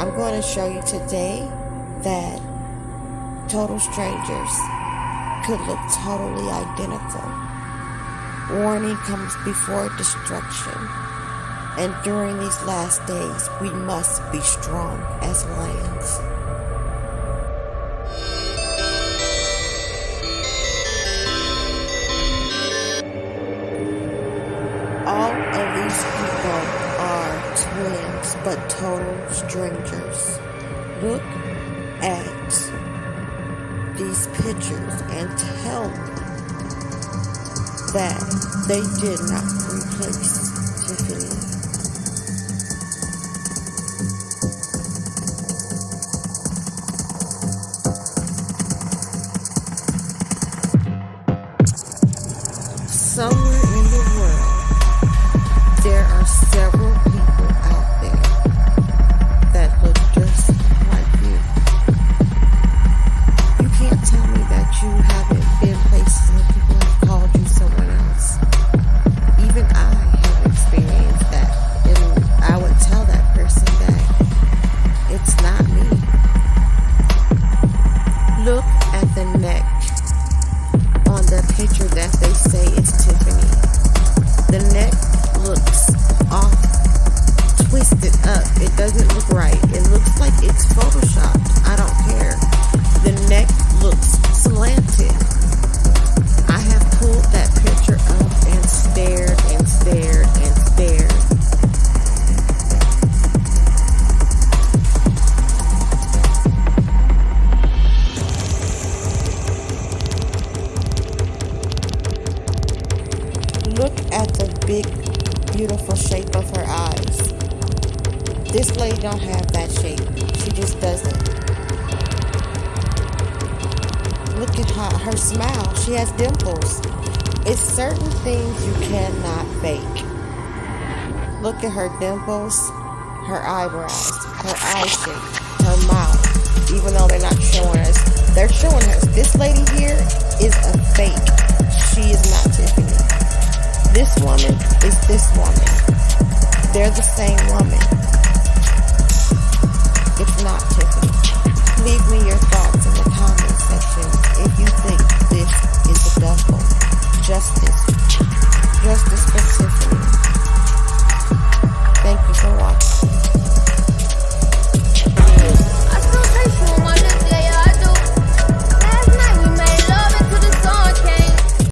I'm going to show you today that total strangers could look totally identical. Warning comes before destruction. And during these last days, we must be strong as lions. All of these people twins, but total strangers. Look at these pictures and tell me that they did not replace Tiffany. Somewhere in the world, there are several Look at the big, beautiful shape of her eyes. This lady don't have that shape. She just doesn't. Look at her, her smile. She has dimples. It's certain things you cannot fake. Look at her dimples, her eyebrows, her eye shape, her mouth. Even though they're not showing us, they're showing us. This lady here is a fake. She is not Tiffany. This woman is this woman. They're the same woman.